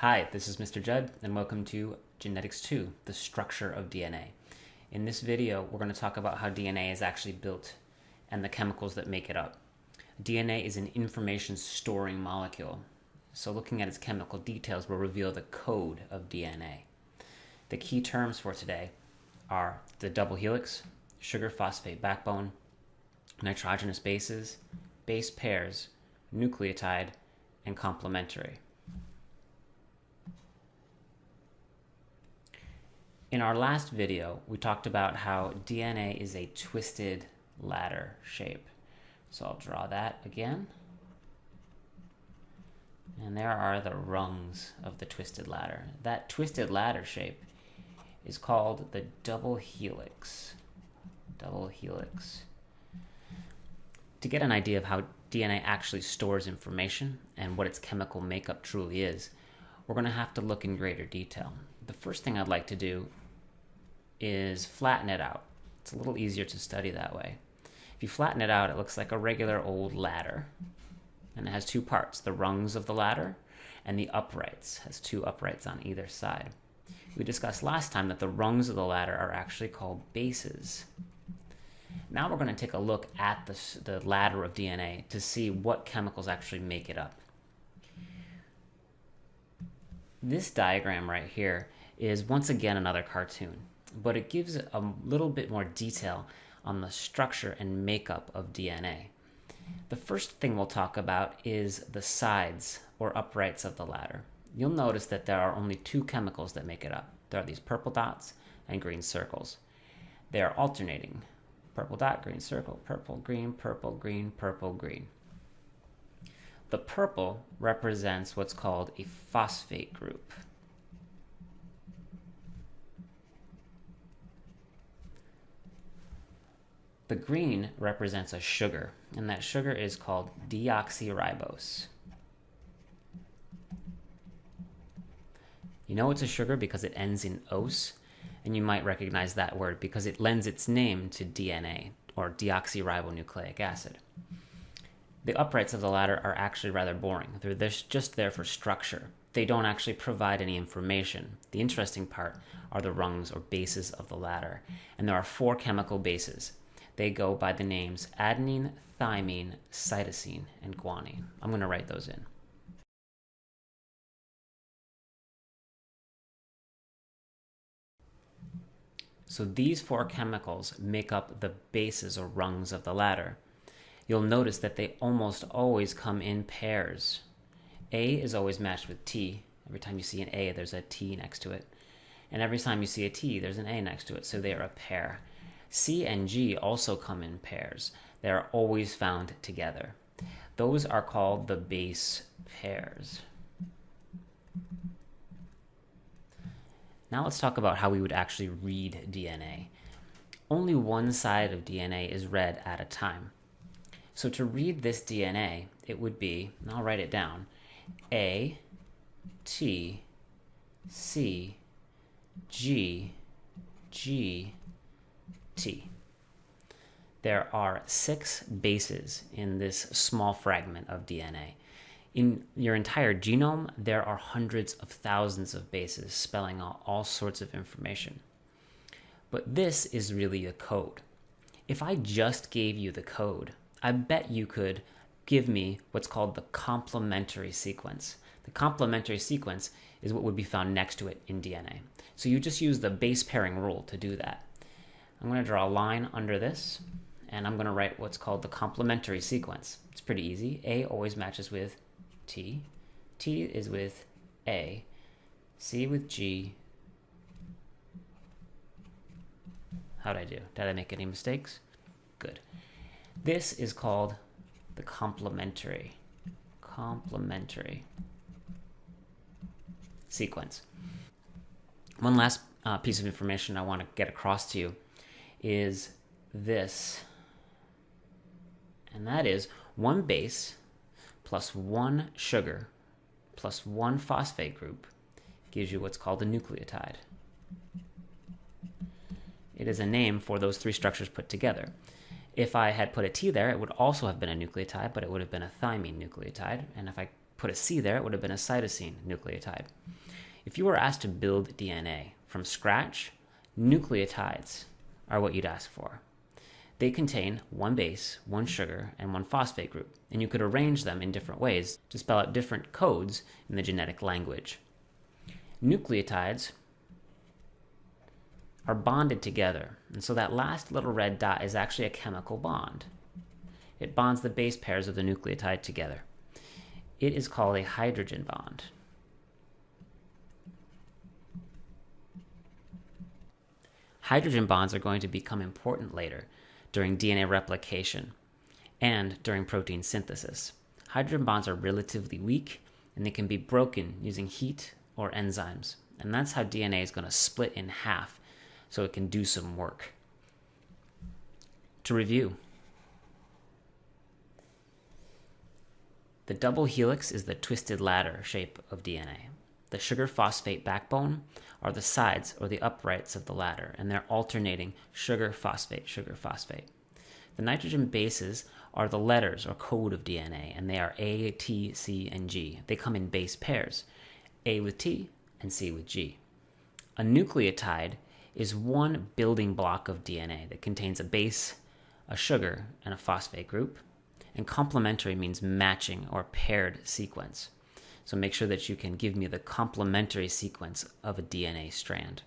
Hi, this is Mr. Judd, and welcome to Genetics 2, the structure of DNA. In this video, we're going to talk about how DNA is actually built and the chemicals that make it up. DNA is an information storing molecule, so looking at its chemical details will reveal the code of DNA. The key terms for today are the double helix, sugar phosphate backbone, nitrogenous bases, base pairs, nucleotide, and complementary. In our last video, we talked about how DNA is a twisted ladder shape. So I'll draw that again. And there are the rungs of the twisted ladder. That twisted ladder shape is called the double helix. Double helix. To get an idea of how DNA actually stores information and what its chemical makeup truly is, we're going to have to look in greater detail. The first thing I'd like to do is flatten it out. It's a little easier to study that way. If you flatten it out, it looks like a regular old ladder. And it has two parts, the rungs of the ladder and the uprights. It has two uprights on either side. We discussed last time that the rungs of the ladder are actually called bases. Now we're going to take a look at the, the ladder of DNA to see what chemicals actually make it up. This diagram right here is once again another cartoon but it gives a little bit more detail on the structure and makeup of DNA. The first thing we'll talk about is the sides or uprights of the ladder. You'll notice that there are only two chemicals that make it up. There are these purple dots and green circles. They are alternating. Purple dot, green circle, purple, green, purple, green, purple, green. The purple represents what's called a phosphate group. The green represents a sugar, and that sugar is called deoxyribose. You know it's a sugar because it ends in os, and you might recognize that word because it lends its name to DNA, or deoxyribonucleic acid. The uprights of the ladder are actually rather boring. They're just there for structure. They don't actually provide any information. The interesting part are the rungs or bases of the ladder. And there are four chemical bases they go by the names adenine, thymine, cytosine, and guanine. I'm going to write those in. So these four chemicals make up the bases or rungs of the ladder. You'll notice that they almost always come in pairs. A is always matched with T. Every time you see an A, there's a T next to it. And every time you see a T, there's an A next to it, so they are a pair. C and G also come in pairs. They are always found together. Those are called the base pairs. Now let's talk about how we would actually read DNA. Only one side of DNA is read at a time. So to read this DNA, it would be, and I'll write it down, A, T, C, G, G, T. There are six bases in this small fragment of DNA. In your entire genome, there are hundreds of thousands of bases spelling out all sorts of information. But this is really a code. If I just gave you the code, I bet you could give me what's called the complementary sequence. The complementary sequence is what would be found next to it in DNA. So you just use the base pairing rule to do that. I'm going to draw a line under this, and I'm going to write what's called the complementary sequence. It's pretty easy. A always matches with T. T is with A. C with G. How'd I do? Did I make any mistakes? Good. This is called the complementary. Complementary sequence. One last uh, piece of information I want to get across to you is this. And that is one base plus one sugar plus one phosphate group gives you what's called a nucleotide. It is a name for those three structures put together. If I had put a T there, it would also have been a nucleotide, but it would have been a thymine nucleotide. And if I put a C there, it would have been a cytosine nucleotide. If you were asked to build DNA from scratch, nucleotides are what you'd ask for. They contain one base, one sugar, and one phosphate group, and you could arrange them in different ways to spell out different codes in the genetic language. Nucleotides are bonded together, and so that last little red dot is actually a chemical bond. It bonds the base pairs of the nucleotide together. It is called a hydrogen bond. Hydrogen bonds are going to become important later during DNA replication and during protein synthesis. Hydrogen bonds are relatively weak and they can be broken using heat or enzymes. And that's how DNA is going to split in half so it can do some work. To review, the double helix is the twisted ladder shape of DNA. The sugar phosphate backbone are the sides or the uprights of the ladder, and they're alternating sugar phosphate, sugar phosphate. The nitrogen bases are the letters or code of DNA, and they are A, T, C, and G. They come in base pairs A with T and C with G. A nucleotide is one building block of DNA that contains a base, a sugar, and a phosphate group. And complementary means matching or paired sequence. So make sure that you can give me the complementary sequence of a DNA strand.